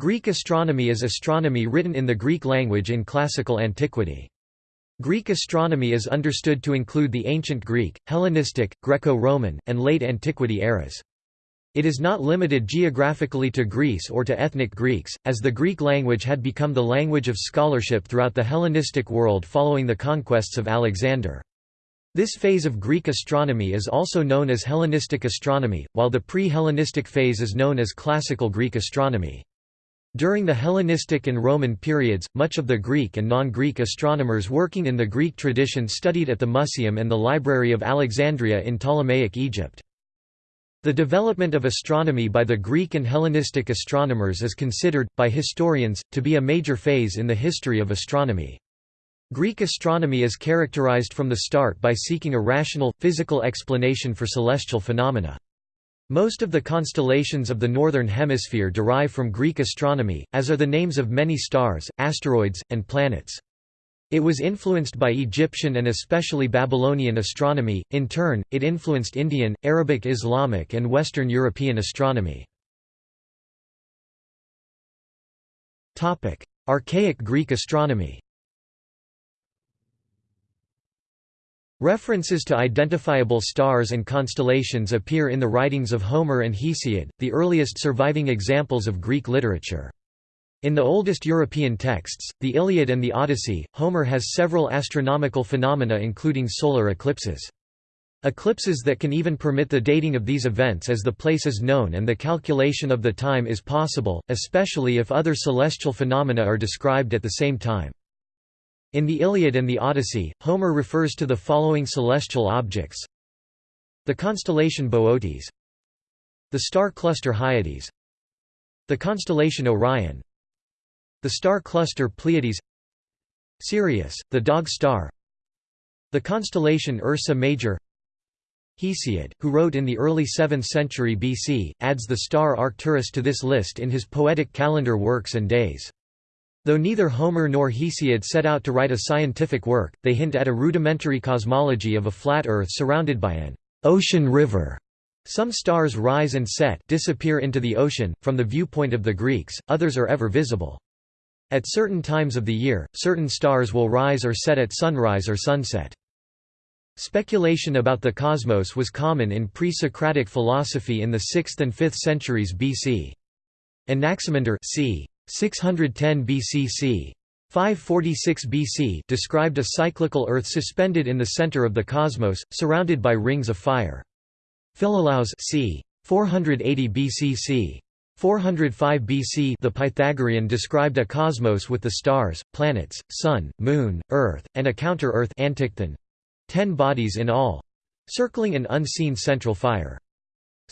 Greek astronomy is astronomy written in the Greek language in classical antiquity. Greek astronomy is understood to include the ancient Greek, Hellenistic, Greco-Roman, and late antiquity eras. It is not limited geographically to Greece or to ethnic Greeks, as the Greek language had become the language of scholarship throughout the Hellenistic world following the conquests of Alexander. This phase of Greek astronomy is also known as Hellenistic astronomy, while the pre-Hellenistic phase is known as Classical Greek astronomy. During the Hellenistic and Roman periods, much of the Greek and non-Greek astronomers working in the Greek tradition studied at the Museum and the Library of Alexandria in Ptolemaic Egypt. The development of astronomy by the Greek and Hellenistic astronomers is considered, by historians, to be a major phase in the history of astronomy. Greek astronomy is characterized from the start by seeking a rational, physical explanation for celestial phenomena. Most of the constellations of the Northern Hemisphere derive from Greek astronomy, as are the names of many stars, asteroids, and planets. It was influenced by Egyptian and especially Babylonian astronomy, in turn, it influenced Indian, Arabic Islamic and Western European astronomy. Archaic Greek astronomy References to identifiable stars and constellations appear in the writings of Homer and Hesiod, the earliest surviving examples of Greek literature. In the oldest European texts, the Iliad and the Odyssey, Homer has several astronomical phenomena including solar eclipses. Eclipses that can even permit the dating of these events as the place is known and the calculation of the time is possible, especially if other celestial phenomena are described at the same time. In the Iliad and the Odyssey, Homer refers to the following celestial objects. The constellation Boötes the star cluster Hyades. The constellation Orion. The star cluster Pleiades. Sirius, the dog star. The constellation Ursa Major. Hesiod, who wrote in the early 7th century BC, adds the star Arcturus to this list in his poetic calendar works and days. Though neither Homer nor Hesiod set out to write a scientific work, they hint at a rudimentary cosmology of a flat Earth surrounded by an ocean river. Some stars rise and set disappear into the ocean, from the viewpoint of the Greeks, others are ever visible. At certain times of the year, certain stars will rise or set at sunrise or sunset. Speculation about the cosmos was common in pre-Socratic philosophy in the 6th and 5th centuries BC. Anaximander c. 610 BCC. 546 BC described a cyclical Earth suspended in the center of the cosmos, surrounded by rings of fire. Philolaus c. 480 BCC. 405 BC the Pythagorean described a cosmos with the stars, planets, sun, moon, earth, and a counter-earth ten bodies in all circling an unseen central fire.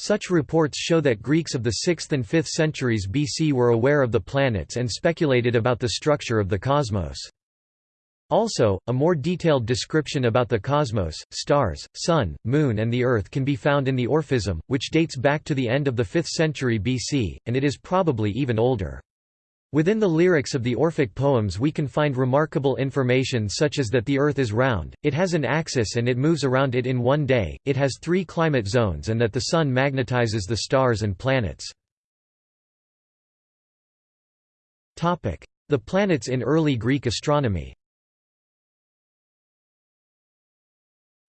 Such reports show that Greeks of the 6th and 5th centuries BC were aware of the planets and speculated about the structure of the cosmos. Also, a more detailed description about the cosmos, stars, sun, moon and the Earth can be found in the Orphism, which dates back to the end of the 5th century BC, and it is probably even older. Within the lyrics of the Orphic poems we can find remarkable information such as that the Earth is round, it has an axis and it moves around it in one day, it has three climate zones and that the Sun magnetizes the stars and planets. The planets in early Greek astronomy.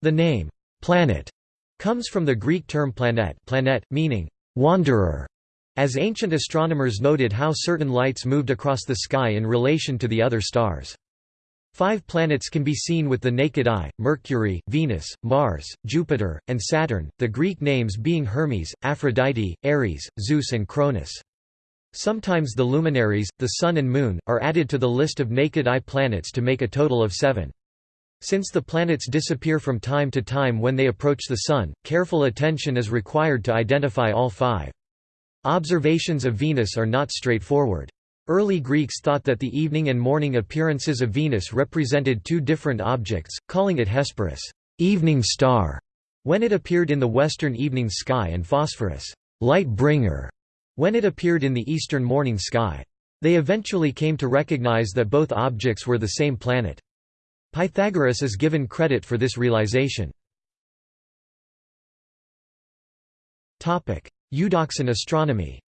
The name, planet, comes from the Greek term planet, planet meaning wanderer, as ancient astronomers noted how certain lights moved across the sky in relation to the other stars. Five planets can be seen with the naked eye, Mercury, Venus, Mars, Jupiter, and Saturn, the Greek names being Hermes, Aphrodite, Ares, Zeus and Cronus. Sometimes the luminaries, the Sun and Moon, are added to the list of naked eye planets to make a total of seven. Since the planets disappear from time to time when they approach the Sun, careful attention is required to identify all five. Observations of Venus are not straightforward. Early Greeks thought that the evening and morning appearances of Venus represented two different objects, calling it Hesperus evening star", when it appeared in the western evening sky and Phosphorus light bringer", when it appeared in the eastern morning sky. They eventually came to recognize that both objects were the same planet. Pythagoras is given credit for this realization. Eudoxan astronomy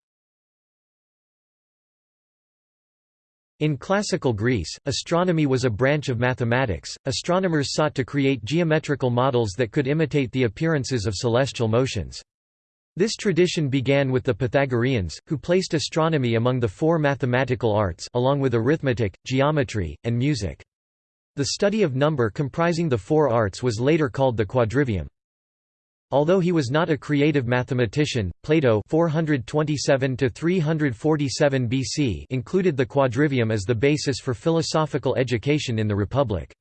In classical Greece, astronomy was a branch of mathematics. Astronomers sought to create geometrical models that could imitate the appearances of celestial motions. This tradition began with the Pythagoreans, who placed astronomy among the four mathematical arts along with arithmetic, geometry, and music. The study of number comprising the four arts was later called the quadrivium. Although he was not a creative mathematician, Plato 427 BC included the quadrivium as the basis for philosophical education in the Republic.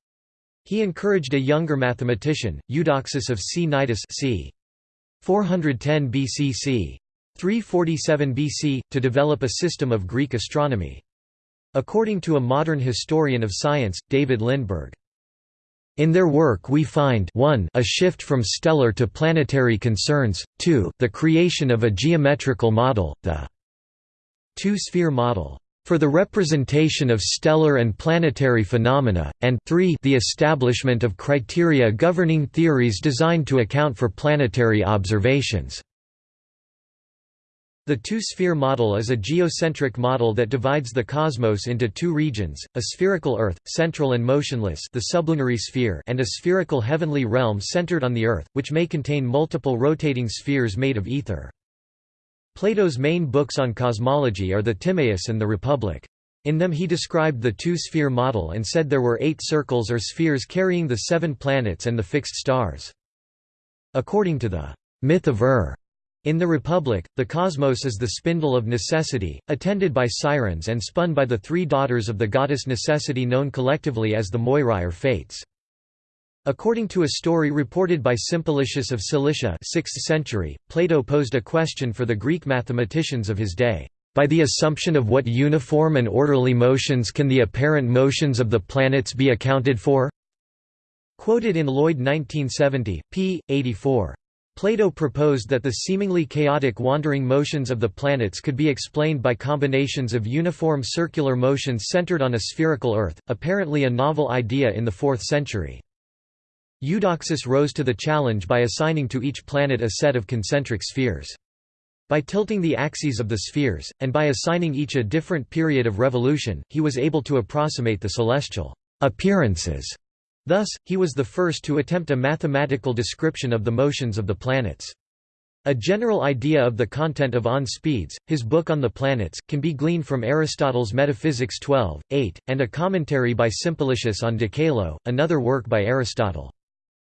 He encouraged a younger mathematician, Eudoxus of Cnidus c. 410 BCC. 347 BC, to develop a system of Greek astronomy. According to a modern historian of science, David Lindberg, in their work we find 1 a shift from stellar to planetary concerns, 2 the creation of a geometrical model, the two-sphere model for the representation of stellar and planetary phenomena, and 3 the establishment of criteria governing theories designed to account for planetary observations. The two-sphere model is a geocentric model that divides the cosmos into two regions, a spherical Earth, central and motionless the sublunary sphere and a spherical heavenly realm centered on the Earth, which may contain multiple rotating spheres made of ether. Plato's main books on cosmology are the Timaeus and the Republic. In them he described the two-sphere model and said there were eight circles or spheres carrying the seven planets and the fixed stars. According to the myth of Ur, in the Republic, the cosmos is the spindle of necessity, attended by sirens and spun by the three daughters of the goddess necessity known collectively as the Moirai or Fates. According to a story reported by Simplicius of Cilicia 6th century, Plato posed a question for the Greek mathematicians of his day. By the assumption of what uniform and orderly motions can the apparent motions of the planets be accounted for? Quoted in Lloyd 1970, p. 84. Plato proposed that the seemingly chaotic wandering motions of the planets could be explained by combinations of uniform circular motions centered on a spherical Earth, apparently a novel idea in the 4th century. Eudoxus rose to the challenge by assigning to each planet a set of concentric spheres. By tilting the axes of the spheres, and by assigning each a different period of revolution, he was able to approximate the celestial appearances Thus, he was the first to attempt a mathematical description of the motions of the planets. A general idea of the content of On Speeds, his book on the planets, can be gleaned from Aristotle's Metaphysics 12, 8, and a commentary by Simplicius on De Caelo, another work by Aristotle.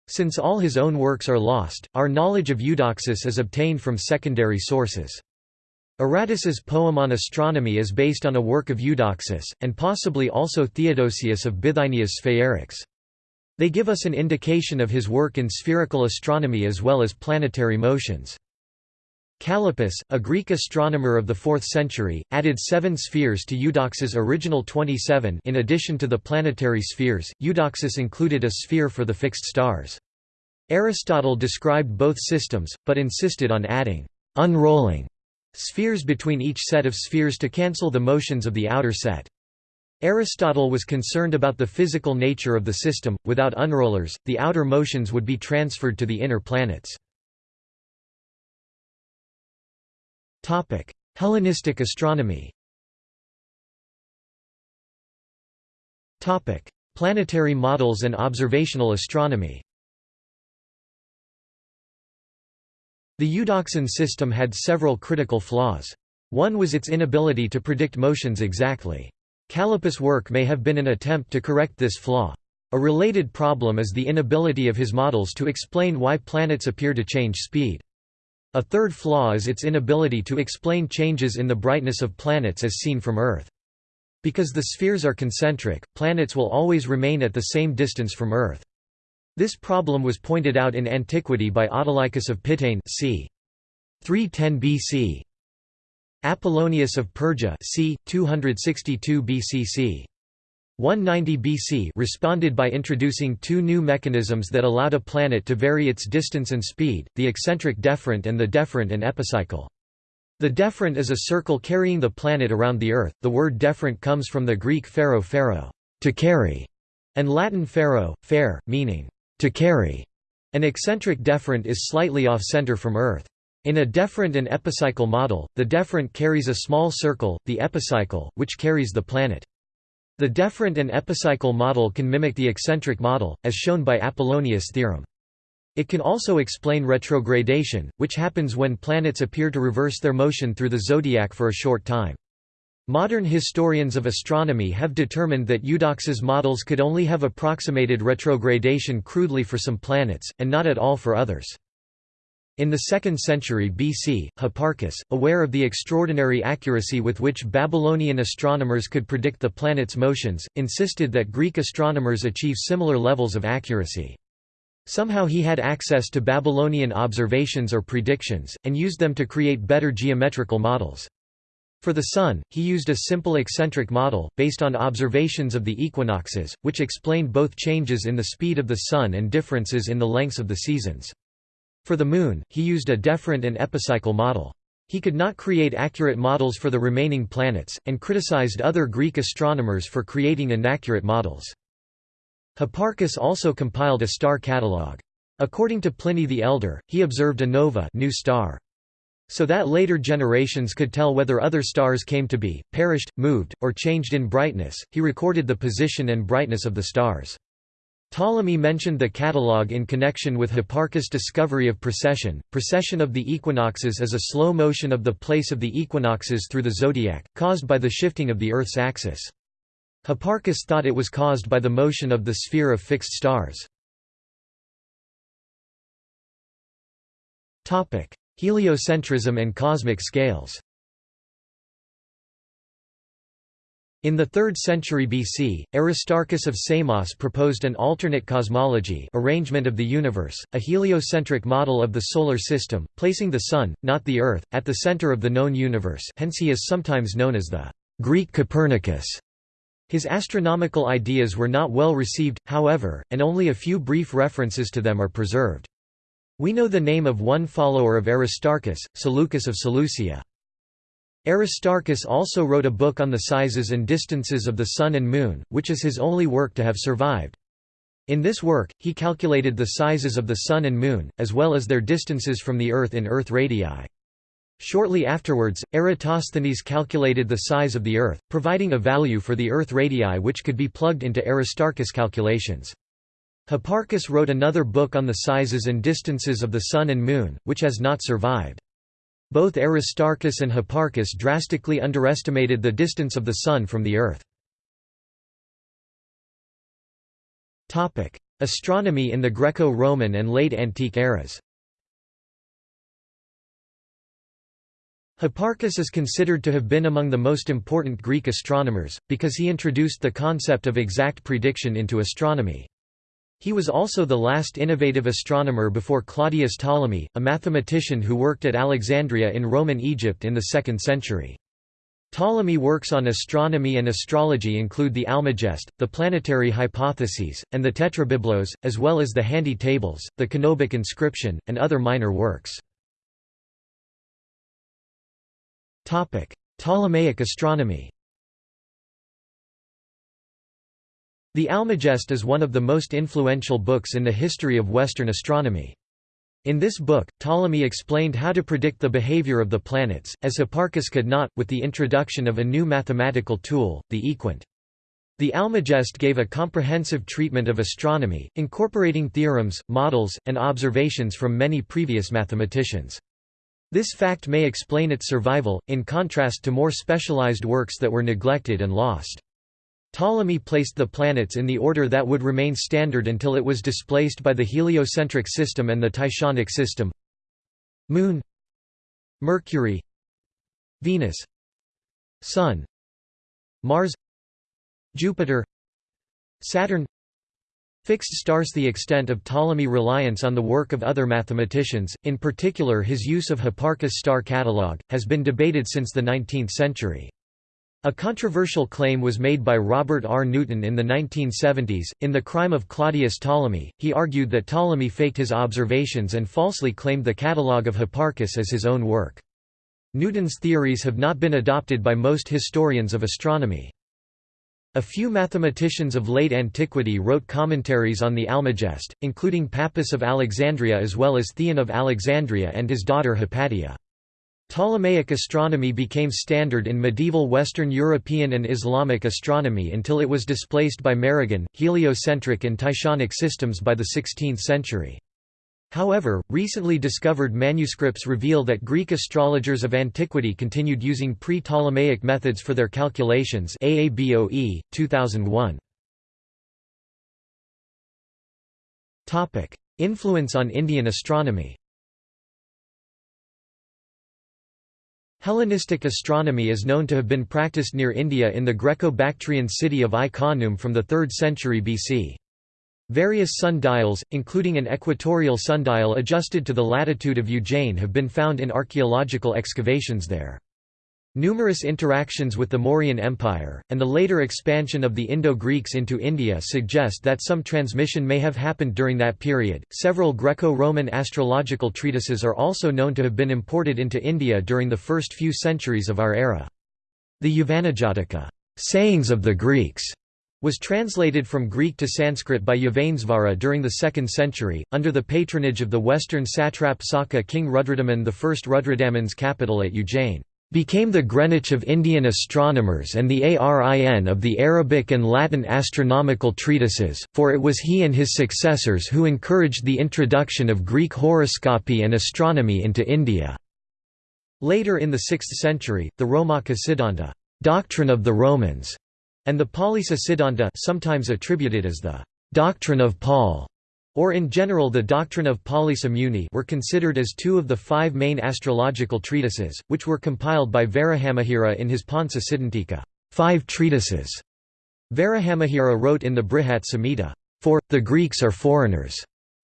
Since all his own works are lost, our knowledge of Eudoxus is obtained from secondary sources. Aratus's poem on astronomy is based on a work of Eudoxus, and possibly also Theodosius of Bithynia's Sphaerics. They give us an indication of his work in spherical astronomy as well as planetary motions. Callippus, a Greek astronomer of the 4th century, added seven spheres to Eudoxus' original 27 in addition to the planetary spheres, Eudoxus included a sphere for the fixed stars. Aristotle described both systems, but insisted on adding «unrolling» spheres between each set of spheres to cancel the motions of the outer set. Aristotle was concerned about the physical nature of the system, without unrollers, the outer motions would be transferred to the inner planets. Hellenistic astronomy Planetary models and observational astronomy The Eudoxian system had several critical flaws. One was its inability to predict motions exactly. Callippus' work may have been an attempt to correct this flaw. A related problem is the inability of his models to explain why planets appear to change speed. A third flaw is its inability to explain changes in the brightness of planets as seen from Earth. Because the spheres are concentric, planets will always remain at the same distance from Earth. This problem was pointed out in antiquity by Autolycus of Pitane c. 310 BC. Apollonius of Perga c. 262 BCC. 190 BC responded by introducing two new mechanisms that allowed a planet to vary its distance and speed, the eccentric deferent and the deferent and epicycle. The deferent is a circle carrying the planet around the Earth. The word deferent comes from the Greek pharo pharo, to carry, and Latin fero, fair, meaning to carry. An eccentric deferent is slightly off-center from Earth. In a deferent and epicycle model, the deferent carries a small circle, the epicycle, which carries the planet. The deferent and epicycle model can mimic the eccentric model, as shown by Apollonius' theorem. It can also explain retrogradation, which happens when planets appear to reverse their motion through the zodiac for a short time. Modern historians of astronomy have determined that Eudoxus' models could only have approximated retrogradation crudely for some planets, and not at all for others. In the 2nd century BC, Hipparchus, aware of the extraordinary accuracy with which Babylonian astronomers could predict the planets' motions, insisted that Greek astronomers achieve similar levels of accuracy. Somehow he had access to Babylonian observations or predictions, and used them to create better geometrical models. For the Sun, he used a simple eccentric model, based on observations of the equinoxes, which explained both changes in the speed of the Sun and differences in the lengths of the seasons. For the Moon, he used a deferent and epicycle model. He could not create accurate models for the remaining planets, and criticized other Greek astronomers for creating inaccurate models. Hipparchus also compiled a star catalogue. According to Pliny the Elder, he observed a nova new star. So that later generations could tell whether other stars came to be, perished, moved, or changed in brightness, he recorded the position and brightness of the stars. Ptolemy mentioned the catalogue in connection with Hipparchus' discovery of precession. Precession of the equinoxes is a slow motion of the place of the equinoxes through the zodiac, caused by the shifting of the Earth's axis. Hipparchus thought it was caused by the motion of the sphere of fixed stars. Heliocentrism and cosmic scales In the 3rd century BC, Aristarchus of Samos proposed an alternate cosmology arrangement of the universe, a heliocentric model of the Solar System, placing the Sun, not the Earth, at the center of the known universe hence he is sometimes known as the Greek Copernicus. His astronomical ideas were not well received, however, and only a few brief references to them are preserved. We know the name of one follower of Aristarchus, Seleucus of Seleucia. Aristarchus also wrote a book on the sizes and distances of the Sun and Moon, which is his only work to have survived. In this work, he calculated the sizes of the Sun and Moon, as well as their distances from the Earth in Earth radii. Shortly afterwards, Eratosthenes calculated the size of the Earth, providing a value for the Earth radii which could be plugged into Aristarchus' calculations. Hipparchus wrote another book on the sizes and distances of the Sun and Moon, which has not survived. Both Aristarchus and Hipparchus drastically underestimated the distance of the Sun from the Earth. Astronomy in the Greco-Roman and late antique eras Hipparchus is considered to have been among the most important Greek astronomers, because he introduced the concept of exact prediction into astronomy. He was also the last innovative astronomer before Claudius Ptolemy, a mathematician who worked at Alexandria in Roman Egypt in the 2nd century. Ptolemy works on astronomy and astrology include the Almagest, the planetary hypotheses, and the Tetrabiblos, as well as the Handy Tables, the Canobic inscription, and other minor works. Ptolemaic astronomy The Almagest is one of the most influential books in the history of Western astronomy. In this book, Ptolemy explained how to predict the behavior of the planets, as Hipparchus could not, with the introduction of a new mathematical tool, the equant. The Almagest gave a comprehensive treatment of astronomy, incorporating theorems, models, and observations from many previous mathematicians. This fact may explain its survival, in contrast to more specialized works that were neglected and lost. Ptolemy placed the planets in the order that would remain standard until it was displaced by the heliocentric system and the Tychonic system Moon Mercury Venus Sun Mars Jupiter Saturn Fixed stars The extent of Ptolemy reliance on the work of other mathematicians, in particular his use of Hipparchus' star catalogue, has been debated since the 19th century. A controversial claim was made by Robert R. Newton in the 1970s. In The Crime of Claudius Ptolemy, he argued that Ptolemy faked his observations and falsely claimed the catalogue of Hipparchus as his own work. Newton's theories have not been adopted by most historians of astronomy. A few mathematicians of late antiquity wrote commentaries on the Almagest, including Pappus of Alexandria as well as Theon of Alexandria and his daughter Hypatia. Ptolemaic astronomy became standard in medieval Western European and Islamic astronomy until it was displaced by Maraghan, heliocentric and Tychonic systems by the 16th century. However, recently discovered manuscripts reveal that Greek astrologers of antiquity continued using pre-Ptolemaic methods for their calculations AABOE, 2001. Influence on Indian astronomy Hellenistic astronomy is known to have been practiced near India in the Greco-Bactrian city of Ai-Khanoum from the 3rd century BC. Various sundials, including an equatorial sundial adjusted to the latitude of Ujjain have been found in archaeological excavations there. Numerous interactions with the Mauryan Empire, and the later expansion of the Indo-Greeks into India suggest that some transmission may have happened during that period. Several Greco-Roman astrological treatises are also known to have been imported into India during the first few centuries of our era. The Yavanajataka, sayings of the Greeks, was translated from Greek to Sanskrit by Yavanesvara during the 2nd century, under the patronage of the western satrap Saka king Rudradaman I. Rudradaman's capital at Ujjain became the Greenwich of Indian astronomers and the Arin of the Arabic and Latin astronomical treatises, for it was he and his successors who encouraged the introduction of Greek horoscopy and astronomy into India. Later in the 6th century, the Romaka Siddhanta doctrine of the Romans", and the Paulisa Siddhanta sometimes attributed as the «doctrine of Paul» or in general the doctrine of Muni were considered as two of the five main astrological treatises, which were compiled by Varahamihira in his Panca Siddhantika five treatises". Varahamihira wrote in the Brihat Samhita, "For, the Greeks are foreigners.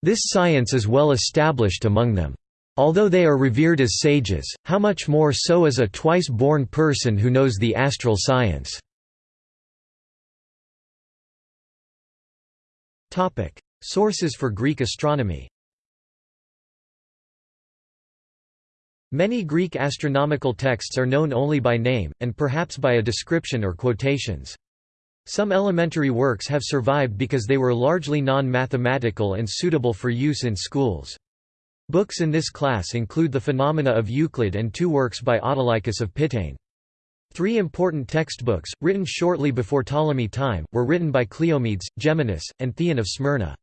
This science is well established among them. Although they are revered as sages, how much more so as a twice-born person who knows the astral science." Sources for Greek astronomy Many Greek astronomical texts are known only by name, and perhaps by a description or quotations. Some elementary works have survived because they were largely non-mathematical and suitable for use in schools. Books in this class include the Phenomena of Euclid and two works by Autolycus of Pitane. Three important textbooks, written shortly before Ptolemy time, were written by Cleomedes, Geminus, and Theon of Smyrna.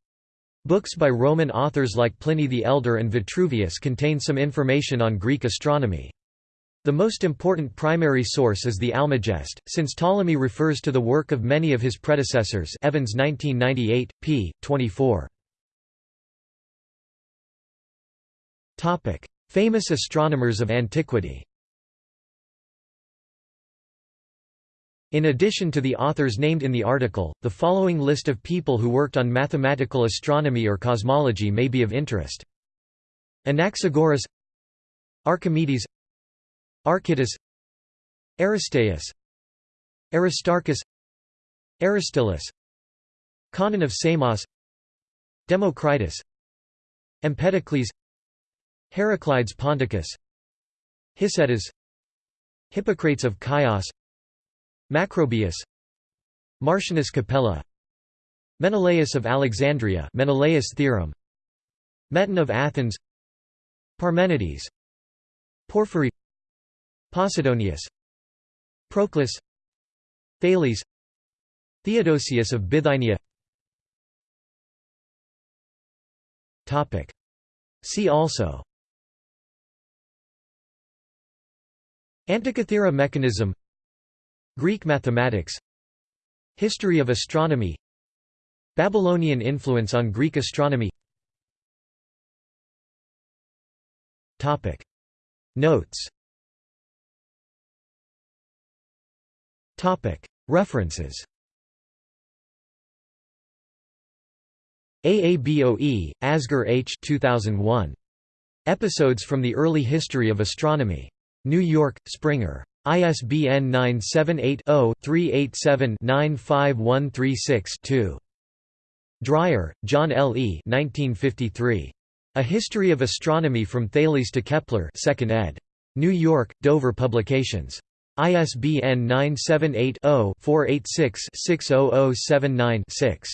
Books by Roman authors like Pliny the Elder and Vitruvius contain some information on Greek astronomy. The most important primary source is the Almagest, since Ptolemy refers to the work of many of his predecessors Evans 1998, p. 24. Famous astronomers of antiquity In addition to the authors named in the article, the following list of people who worked on mathematical astronomy or cosmology may be of interest. Anaxagoras Archimedes Archytas Aristaeus Aristarchus Aristillus Conon of Samos Democritus Empedocles Heraclides Ponticus Hicetas Hippocrates of Chios Macrobius Martianus Capella Menelaus of Alexandria Menelaus theorem Meton of Athens Parmenides Porphyry Posidonius Proclus Thales Theodosius of Bithynia. Topic. See also. Antikythera mechanism Greek mathematics History of astronomy Babylonian influence on Greek astronomy Topic. Notes Topic. References AABOE, Asghar H. 2001. Episodes from the Early History of Astronomy. New York, Springer. ISBN 978-0-387-95136-2. Dreyer, John L. E. 1953. A History of Astronomy from Thales to Kepler 2nd ed. New York, Dover Publications. ISBN 978-0-486-60079-6.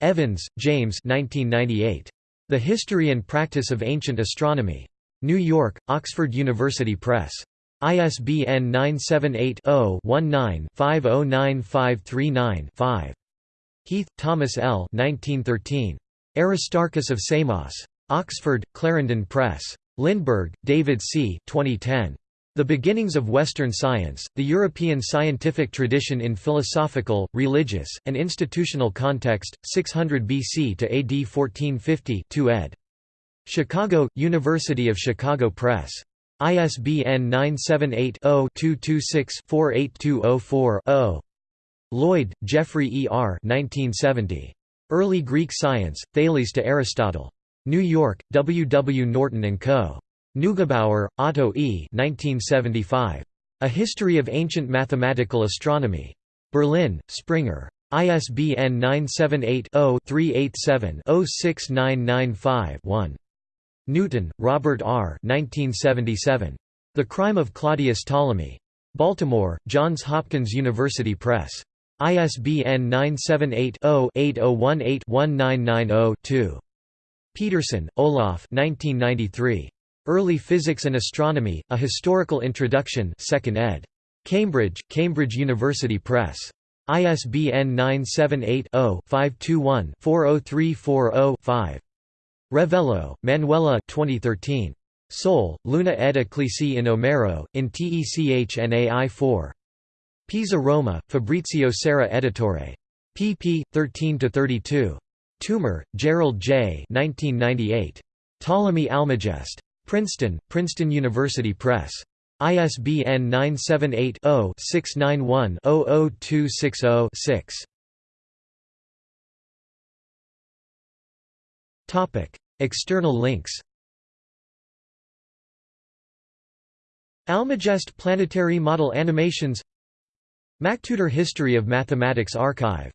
Evans, James 1998. The History and Practice of Ancient Astronomy. New York, Oxford University Press. ISBN 978-0-19-509539-5. Heath, Thomas L. 1913. Aristarchus of Samos. Oxford, Clarendon Press. Lindberg, David C. 2010. The Beginnings of Western Science, The European Scientific Tradition in Philosophical, Religious, and Institutional Context, 600 BC to AD 1450 2 ed. Chicago, University of Chicago Press. ISBN 978-0-226-48204-0. Lloyd, Geoffrey E. R. 1970. Early Greek Science, Thales to Aristotle. New York, W. W. Norton & Co. Neugebauer, Otto E. 1975. A History of Ancient Mathematical Astronomy. Berlin, Springer. ISBN 978-0-387-06995-1. Newton, Robert R. 1977. The Crime of Claudius Ptolemy. Baltimore, Johns Hopkins University Press. ISBN 978 0 8018 1990 2. Pedersen, Olaf 1993. Early Physics and Astronomy, A Historical Introduction 2nd ed. Cambridge, Cambridge University Press. ISBN 978-0-521-40340-5. Revello, Manuela 2013. Sol, Luna ed eclissi in Omero, in Technai 4. Pisa Roma, Fabrizio Serra Editore. pp. 13–32. Toomer, Gerald J. 1998. Ptolemy Almagest. Princeton, Princeton University Press. ISBN 978-0-691-00260-6. External links Almagest Planetary Model Animations MacTutor History of Mathematics Archive